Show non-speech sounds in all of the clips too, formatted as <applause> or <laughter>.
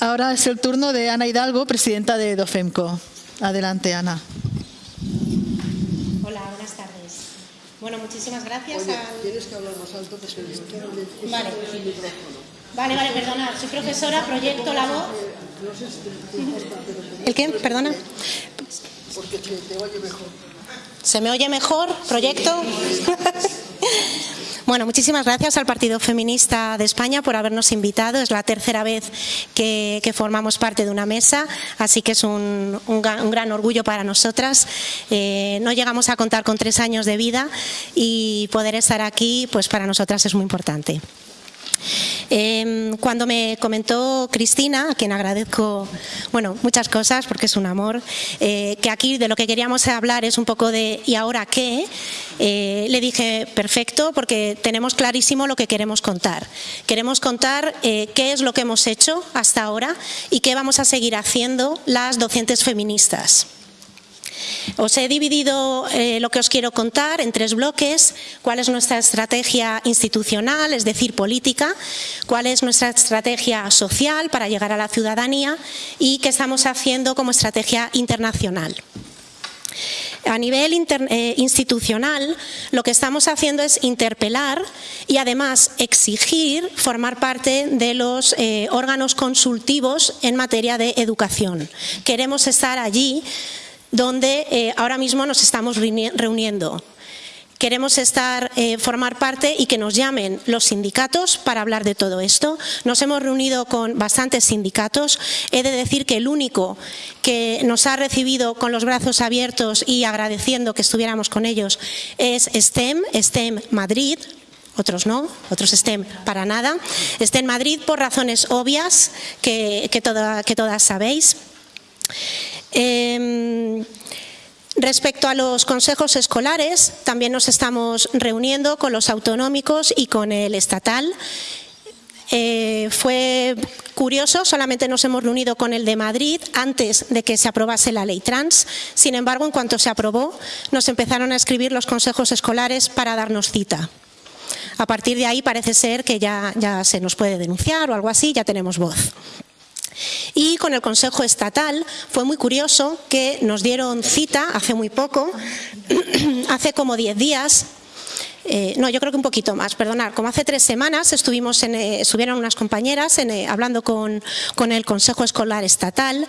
Ahora es el turno de Ana Hidalgo, presidenta de DOFEMCO. Adelante, Ana. Hola, buenas tardes. Bueno, muchísimas gracias. Oye, tienes que hablar más alto porque Vale. Vale, vale, perdona. Soy profesora, proyecto la voz. ¿El qué? Perdona. Porque te, te oye mejor. ¿Se me oye mejor? ¿Proyecto? Bueno, muchísimas gracias al Partido Feminista de España por habernos invitado. Es la tercera vez que, formamos parte de una mesa, así que es un, un, un gran orgullo para nosotras. Eh, no llegamos a contar con tres años de vida y poder estar aquí, pues para nosotras es muy importante. Eh, cuando me comentó Cristina, a quien agradezco bueno, muchas cosas porque es un amor, eh, que aquí de lo que queríamos hablar es un poco de ¿y ahora qué? Eh, le dije, perfecto, porque tenemos clarísimo lo que queremos contar. Queremos contar eh, qué es lo que hemos hecho hasta ahora y qué vamos a seguir haciendo las docentes feministas. Os he dividido eh, lo que os quiero contar en tres bloques. Cuál es nuestra estrategia institucional, es decir, política. Cuál es nuestra estrategia social para llegar a la ciudadanía y qué estamos haciendo como estrategia internacional. A nivel eh, institucional, lo que estamos haciendo es interpelar y además exigir formar parte de los eh, órganos consultivos en materia de educación. Queremos estar allí donde eh, ahora mismo nos estamos reuniendo. Queremos estar, eh, formar parte y que nos llamen los sindicatos para hablar de todo esto. Nos hemos reunido con bastantes sindicatos. He de decir que el único que nos ha recibido con los brazos abiertos y agradeciendo que estuviéramos con ellos es STEM, STEM Madrid, otros no, otros STEM para nada. STEM Madrid por razones obvias que, que todas sabéis. Eh, Respecto a los consejos escolares, también nos estamos reuniendo con los autonómicos y con el estatal. Eh, fue curioso, solamente nos hemos reunido con el de Madrid antes de que se aprobase la ley trans. Sin embargo, en cuanto se aprobó, nos empezaron a escribir los consejos escolares para darnos cita. A partir de ahí parece ser que ya, ya se nos puede denunciar o algo así, ya tenemos voz. Y con el Consejo Estatal fue muy curioso que nos dieron cita hace muy poco, <clears throat> hace como 10 días, eh, no, yo creo que un poquito más, perdonad, como hace tres semanas estuvimos en, eh, estuvieron unas compañeras eh, hablando con, con el Consejo Escolar Estatal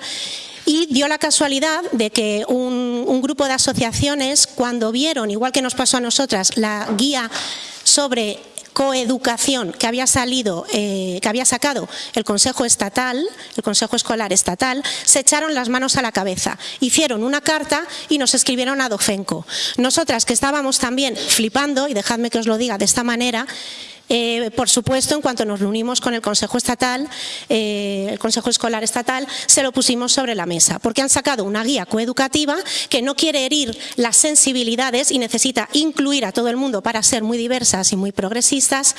y dio la casualidad de que un, grupo de asociaciones, cuando vieron, igual que nos pasó a nosotras, la guía sobre coeducación que había salido, eh, que había sacado el Consejo Estatal, el Consejo Escolar Estatal, se echaron las manos a la cabeza, hicieron una carta y nos escribieron a Dofenco. Nosotras que estábamos también flipando, y dejadme que os lo diga de esta manera, eh, por supuesto, en cuanto nos reunimos con el Consejo Estatal, eh, el Consejo Escolar Estatal, se lo pusimos sobre la mesa, porque han sacado una guía coeducativa que no quiere herir las sensibilidades y necesita incluir a todo el mundo para ser muy diversas y muy progresistas.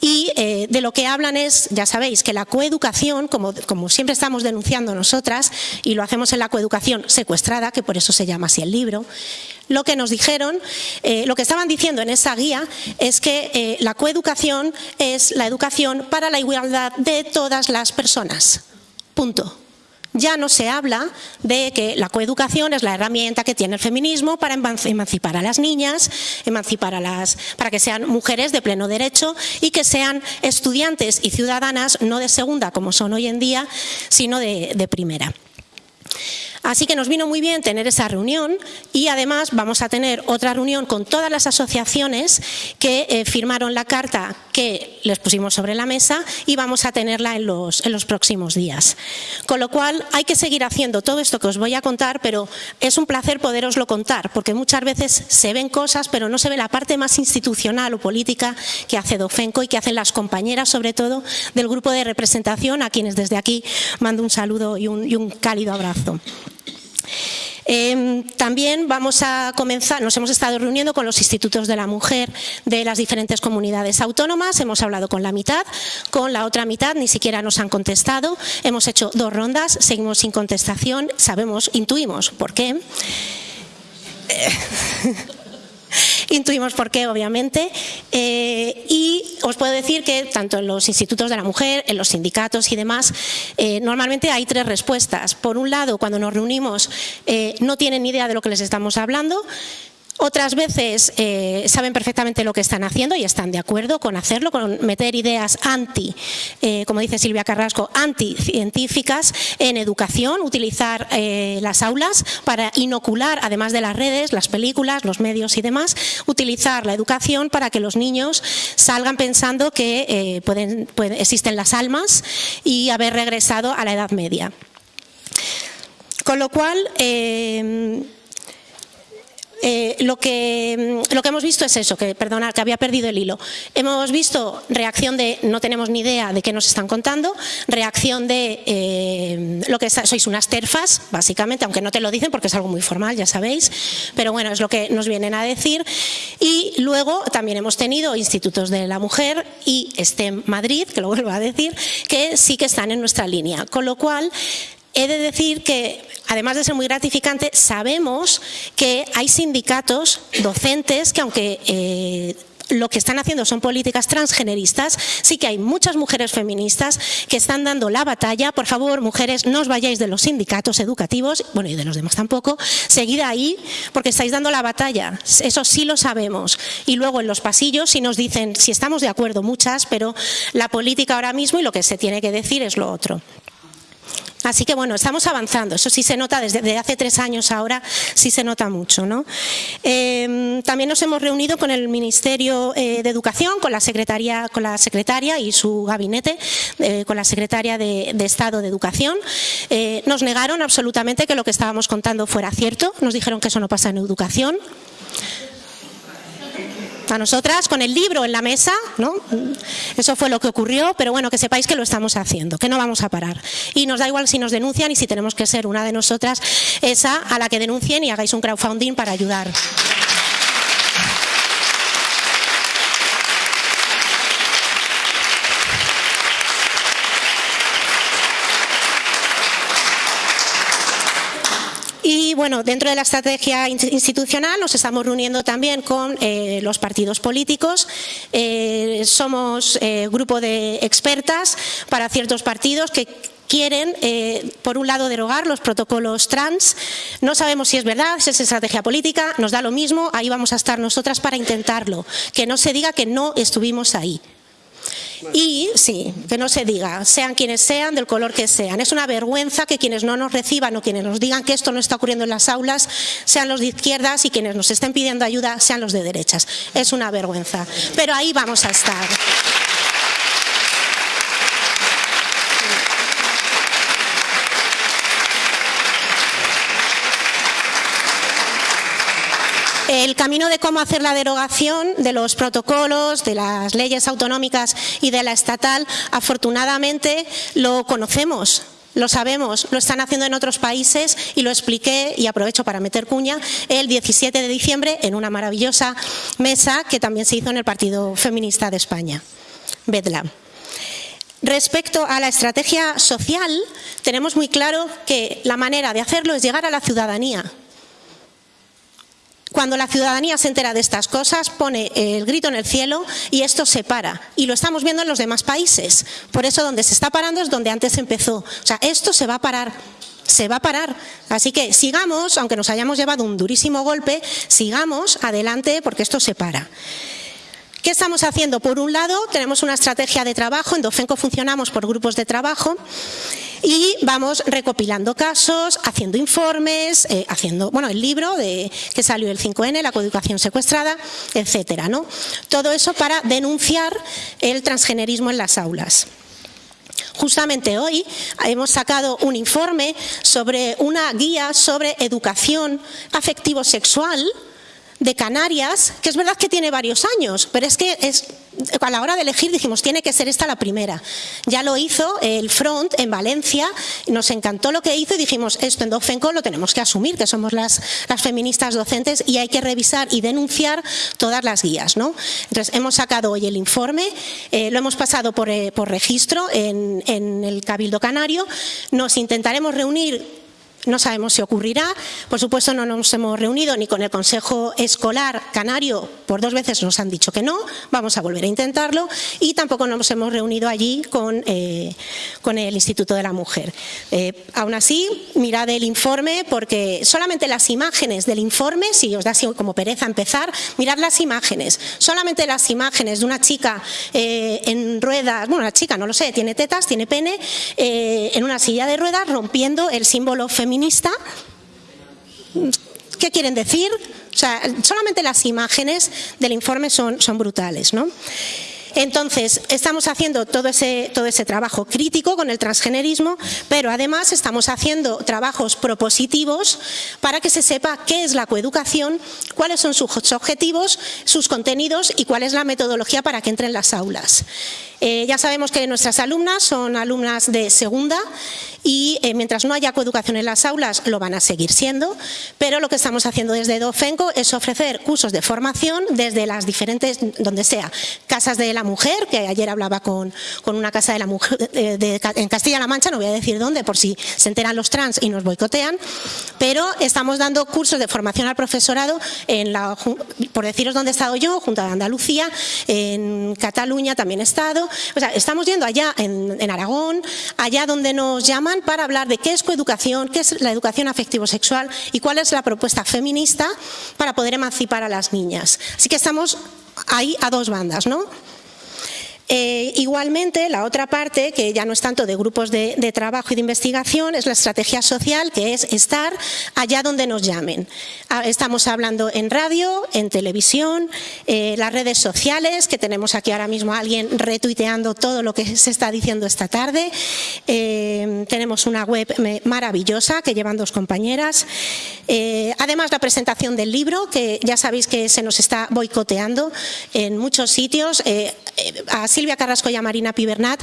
Y eh, de lo que hablan es, ya sabéis, que la coeducación, como, como siempre estamos denunciando nosotras, y lo hacemos en la coeducación secuestrada, que por eso se llama así el libro, lo que nos dijeron, eh, lo que estaban diciendo en esa guía es que eh, la coeducación es la educación para la igualdad de todas las personas. Punto. Ya no se habla de que la coeducación es la herramienta que tiene el feminismo para emancipar a las niñas, emancipar a las, para que sean mujeres de pleno derecho y que sean estudiantes y ciudadanas no de segunda como son hoy en día, sino de, de primera. Así que nos vino muy bien tener esa reunión y además vamos a tener otra reunión con todas las asociaciones que eh, firmaron la carta que les pusimos sobre la mesa y vamos a tenerla en los, próximos días. Con lo cual hay que seguir haciendo todo esto que os voy a contar, pero es un placer poderoslo contar, porque muchas veces se ven cosas, pero no se ve la parte más institucional o política que hace Dofenco y que hacen las compañeras, sobre todo, del grupo de representación, a quienes desde aquí mando un saludo y un cálido abrazo. Eh, también vamos a comenzar, nos hemos estado reuniendo con los institutos de la mujer de las diferentes comunidades autónomas, hemos hablado con la mitad, con la otra mitad ni siquiera nos han contestado, hemos hecho dos rondas, seguimos sin contestación, sabemos, intuimos por qué. <laughs> intuimos por qué, obviamente. Eh, y os puedo decir que tanto en los institutos de la mujer, en los sindicatos y demás, eh, normalmente hay tres respuestas. Por un lado, cuando nos reunimos, eh, no tienen ni idea de lo que les estamos hablando. Otras veces eh, saben perfectamente lo que están haciendo y están de acuerdo con hacerlo, con meter ideas anti, eh, como dice Silvia Carrasco, anticientíficas en educación, utilizar eh, las aulas para inocular, además de las redes, las películas, los medios y demás, utilizar la educación para que los niños salgan pensando que existen las almas y haber regresado a la Edad Media. Con lo cual, lo, que, mm, lo que hemos visto es eso, que perdona, que había perdido el hilo. Hemos visto reacción de no tenemos ni idea de qué nos están contando, reacción de eh, lo que sois unas terfas, básicamente, aunque no te lo dicen porque es algo muy formal, ya sabéis, pero bueno, es lo que nos vienen a decir. Y luego también hemos tenido institutos de la mujer y este Madrid, que lo vuelvo a decir, que sí que están en nuestra línea. Con lo cual, He de decir que, además de ser muy gratificante, sabemos que hay sindicatos docentes que, aunque eh, lo que están haciendo son políticas transgeneristas, sí que hay muchas mujeres feministas que están dando la batalla. Por favor, mujeres, no os vayáis de los sindicatos educativos, bueno, y de los demás tampoco, seguid ahí porque estáis dando la batalla. Eso sí lo sabemos. Y luego en los pasillos sí nos dicen, si estamos de acuerdo muchas, pero la política ahora mismo y lo que se tiene que decir es lo otro. Así que bueno, estamos avanzando, eso sí se nota desde, hace tres años ahora, sí se nota mucho. ¿no? Em, también nos hemos reunido con el Ministerio eh, de Educación, con la, secretaria, con la secretaria y su gabinete, eh, con la secretaria de, Estado de Educación. Eh, nos negaron absolutamente que lo que estábamos contando fuera cierto, nos dijeron que eso no pasa en educación a nosotras con el libro en la mesa, ¿no? Eso fue lo que ocurrió, pero bueno, que sepáis que lo estamos haciendo, que no vamos a parar. Y nos da igual si nos denuncian y si tenemos que ser una de nosotras esa a la que denuncien y hagáis un crowdfunding para ayudar. Y bueno, dentro de la estrategia institucional nos estamos reuniendo también con eh, los partidos políticos. Eh, somos eh, grupo de expertas para ciertos partidos que quieren, por un lado, derogar los protocolos trans. No sabemos si es verdad, si es estrategia política, nos da lo mismo, ahí vamos a estar nosotras para intentarlo. Que no se diga que no estuvimos ahí. Y sí, que no se diga, sean quienes sean, del color que sean. Es una vergüenza que quienes no nos reciban o quienes nos digan que esto no está ocurriendo en las aulas sean los de izquierdas y quienes nos estén pidiendo ayuda sean los de derechas. Es una vergüenza. Pero ahí vamos a estar. El camino de cómo hacer la derogación de los protocolos, de las leyes autonómicas y de la estatal, afortunadamente lo conocemos. Lo sabemos, lo están haciendo en otros países y lo expliqué y aprovecho para meter cuña el 17 de diciembre en una maravillosa mesa que también se hizo en el Partido Feminista de España, Bedlam. Respecto a la estrategia social, tenemos muy claro que la manera de hacerlo es llegar a la ciudadanía, cuando la ciudadanía se entera de estas cosas, pone el grito en el cielo y esto se para. Y lo estamos viendo en los demás países. Por eso donde se está parando es donde antes empezó. O sea, esto se va a parar se va a parar. Así que sigamos, aunque nos hayamos llevado un durísimo golpe, sigamos adelante porque esto se para. ¿Qué estamos haciendo? Por un lado, tenemos una estrategia de trabajo, en Dofenco funcionamos por grupos de trabajo y vamos recopilando casos, haciendo informes, eh, haciendo, bueno, el libro de, que salió el 5N, la coeducación secuestrada, etcétera, ¿no? Todo eso para denunciar el transgenerismo en las aulas. Justamente hoy hemos sacado un informe sobre una guía sobre educación afectivo-sexual de Canarias, que es verdad que tiene varios años, pero es que es, a la hora de elegir dijimos, tiene que ser esta la primera. Ya lo hizo el Front en Valencia, nos encantó lo que hizo y dijimos, esto en Docfenco lo tenemos que asumir, que somos las, las feministas docentes y hay que revisar y denunciar todas las guías. ¿no? Entonces, hemos sacado hoy el informe, eh, lo hemos pasado por, eh, por registro en, en el Cabildo Canario, nos intentaremos reunir no sabemos si ocurrirá. Por supuesto, no nos hemos reunido ni con el Consejo Escolar Canario, por dos veces nos han dicho que no, vamos a volver a intentarlo, y tampoco nos hemos reunido allí con, eh, con el Instituto de la Mujer. Eh, aún así, mirad el informe, porque solamente las imágenes del informe, si os da así como pereza empezar, mirad las imágenes. Solamente las imágenes de una chica eh, en ruedas, bueno, una chica, no lo sé, tiene tetas, tiene pene, en una silla de ruedas rompiendo el símbolo femenino feminista, ¿qué quieren decir? O sea, solamente las imágenes del informe son, son brutales, ¿no? Entonces, estamos haciendo todo ese, todo ese trabajo crítico con el transgenerismo, pero además estamos haciendo trabajos propositivos para que se sepa qué es la coeducación, cuáles son sus objetivos, sus contenidos y cuál es la metodología para que entren en las aulas. Eh, ya sabemos que nuestras alumnas son alumnas de segunda y eh, mientras no haya coeducación en las aulas lo van a seguir siendo, pero lo que estamos haciendo desde Dofenco es ofrecer cursos de formación desde las diferentes, donde sea, casas de la mujer, que ayer hablaba con, con una casa de la mujer eh, en Castilla-La Mancha, no voy a decir dónde por si se enteran los trans y nos boicotean, pero estamos dando cursos de formación al profesorado, en la, por deciros dónde he estado yo, Junta de Andalucía, en Cataluña también he estado, o sea, estamos yendo allá en, Aragón, allá donde nos llaman para hablar de qué es coeducación, qué es la educación afectivo-sexual y cuál es la propuesta feminista para poder emancipar a las niñas. Así que estamos ahí a dos bandas, ¿no? Eh, igualmente, la otra parte, que ya no es tanto de grupos de, trabajo y de investigación, es la estrategia social, que es estar allá donde nos llamen. Ah, estamos hablando en radio, en televisión, eh, las redes sociales, que tenemos aquí ahora mismo a alguien retuiteando todo lo que se está diciendo esta tarde. Eh, tenemos una web maravillosa que llevan dos compañeras. además, la presentación del libro, que ya sabéis que se nos está boicoteando en muchos sitios. Silvia Carrasco y a Marina Pibernat,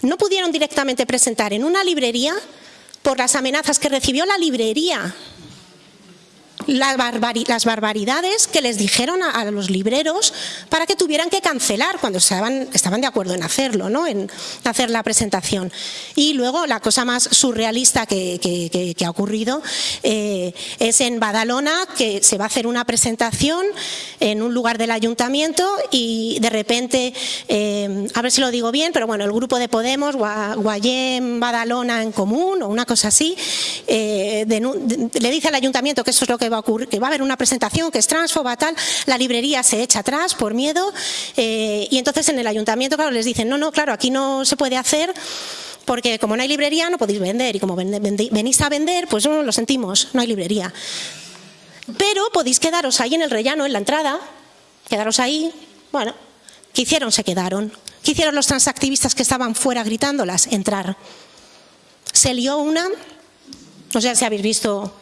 no pudieron directamente presentar en una librería por las amenazas que recibió la librería las, barbaridades que les dijeron a, los libreros para que tuvieran que cancelar cuando estaban, de acuerdo en hacerlo, ¿no? en hacer la presentación. Y luego la cosa más surrealista que, ha ocurrido eh, es en Badalona, que se va a hacer una presentación en un lugar del ayuntamiento y de repente, eh, a ver si lo digo bien, pero bueno, el grupo de Podemos, Guayén, Badalona en común o una cosa así, eh, le dice al ayuntamiento que eso es lo que va que va a haber una presentación que es transfoba, tal, la librería se echa atrás por miedo eh, y entonces en el ayuntamiento, claro, les dicen, no, no, claro, aquí no se puede hacer porque como no hay librería no podéis vender y como venís a vender, pues lo sentimos, no hay librería. Pero podéis quedaros ahí en el rellano, en la entrada, quedaros ahí, bueno, ¿qué hicieron? Se quedaron. ¿Qué hicieron los transactivistas que estaban fuera gritándolas? Entrar. Se lió una, no sé si habéis visto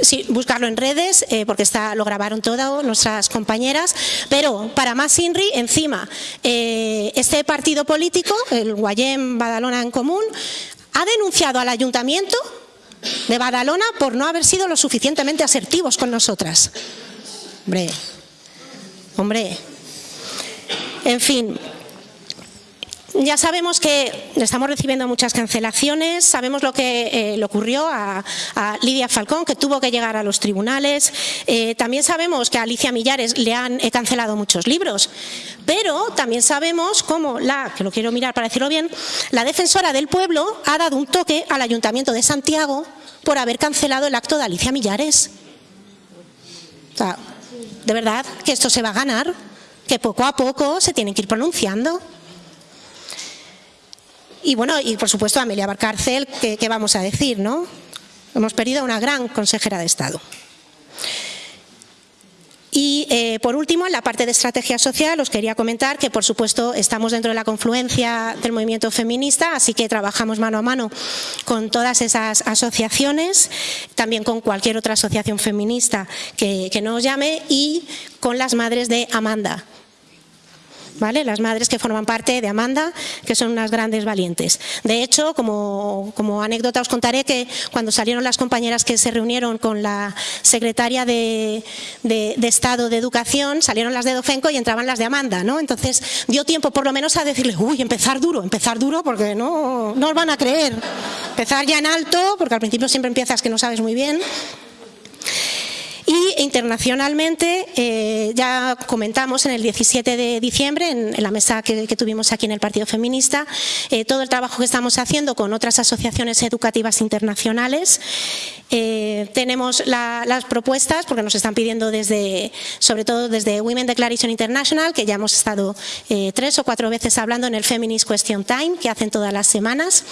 sí, buscarlo en redes, eh, porque está, lo grabaron todas nuestras compañeras, pero para más INRI, encima, eh, este partido político, el Guayén Badalona en Común, ha denunciado al ayuntamiento de Badalona por no haber sido lo suficientemente asertivos con nosotras. Hombre, hombre, en fin, ya sabemos que estamos recibiendo muchas cancelaciones, sabemos lo que eh, le ocurrió a, Lidia Falcón, que tuvo que llegar a los tribunales. Eh, también sabemos que a Alicia Millares le han eh, cancelado muchos libros, pero también sabemos cómo la, que lo quiero mirar para decirlo bien, la defensora del pueblo ha dado un toque al Ayuntamiento de Santiago por haber cancelado el acto de Alicia Millares. De verdad que esto se va a ganar, que poco a poco se tienen que ir pronunciando. Y bueno, y por supuesto Amelia Barcárcel, ¿qué, vamos a decir? no? Hemos perdido a una gran consejera de Estado. Y eh, por último, en la parte de estrategia social, os quería comentar que, por supuesto, estamos dentro de la confluencia del movimiento feminista, así que trabajamos mano a mano con todas esas asociaciones, también con cualquier otra asociación feminista que nos llame y con las madres de Amanda, ¿vale? Las madres que forman parte de Amanda, que son unas grandes valientes. De hecho, como, anécdota os contaré que cuando salieron las compañeras que se reunieron con la secretaria de, Estado de Educación, salieron las de Dofenco y entraban las de Amanda, ¿no? Entonces dio tiempo por lo menos a decirle, uy, empezar duro, empezar duro porque no, no os van a creer. empezar ya en alto, porque al principio siempre empiezas que no sabes muy bien. Y internacionalmente, eh, ya comentamos en el 17 de diciembre, en, la mesa que, tuvimos aquí en el Partido Feminista, eh, todo el trabajo que estamos haciendo con otras asociaciones educativas internacionales. Eh, tenemos las propuestas, porque nos están pidiendo desde, sobre todo desde Women Declaration International, que ya hemos estado tres o cuatro veces hablando en el Feminist Question Time, que hacen todas las semanas.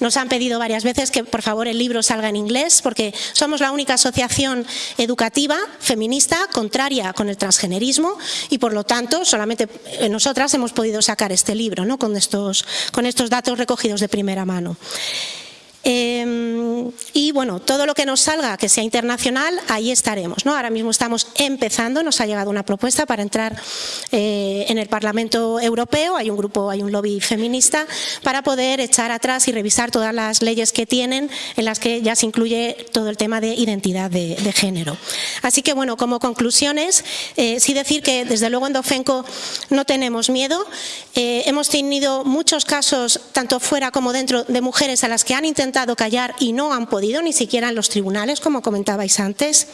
Nos han pedido varias veces que por favor el libro salga en inglés, porque somos la única asociación educativa feminista, contraria con el transgenerismo y por lo tanto solamente nosotras hemos podido sacar este libro ¿no? con, estos, con estos datos recogidos de primera mano. Em, y bueno, todo lo que nos salga que sea internacional, ahí estaremos. ¿no? Ahora mismo estamos empezando, nos ha llegado una propuesta para entrar eh, en el Parlamento Europeo, hay un grupo, hay un lobby feminista, para poder echar atrás y revisar todas las leyes que tienen en las que ya se incluye todo el tema de identidad de, género. Así que bueno, como conclusiones, eh, sí decir que desde luego en Dofenco no tenemos miedo, eh, hemos tenido muchos casos, tanto fuera como dentro, de mujeres a las que han intentado intentado callar y no han podido, ni siquiera en los tribunales, como comentabais antes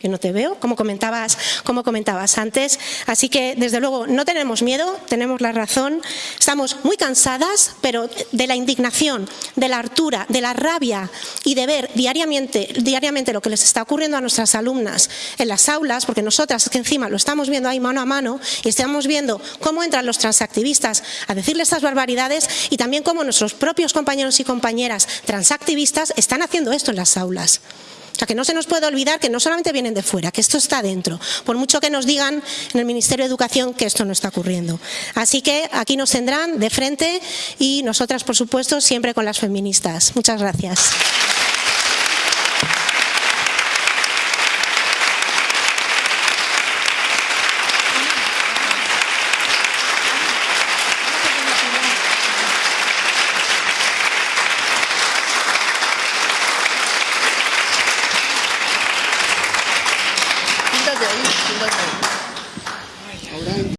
que no te veo, como comentabas, como comentabas antes. Así que, desde luego, no tenemos miedo, tenemos la razón, estamos muy cansadas, pero de la indignación, de la hartura, de la rabia y de ver diariamente, diariamente lo que les está ocurriendo a nuestras alumnas en las aulas, porque nosotras que encima lo estamos viendo ahí mano a mano y estamos viendo cómo entran los transactivistas a decirle estas barbaridades y también cómo nuestros propios compañeros y compañeras transactivistas están haciendo esto en las aulas. Sea, que no se nos puede olvidar que no solamente vienen de fuera, que esto está dentro, por mucho que nos digan en el Ministerio de Educación que esto no está ocurriendo. Así que aquí nos tendrán de frente y nosotras, por supuesto, siempre con las feministas. Muchas gracias.